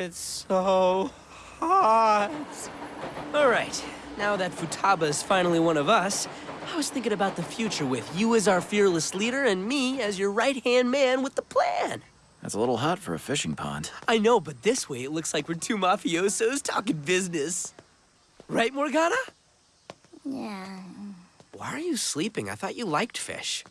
It's so hot. All right, now that Futaba is finally one of us, I was thinking about the future with you as our fearless leader and me as your right-hand man with the plan. That's a little hot for a fishing pond. I know, but this way it looks like we're two mafiosos talking business. Right, Morgana? Yeah. Why are you sleeping? I thought you liked fish.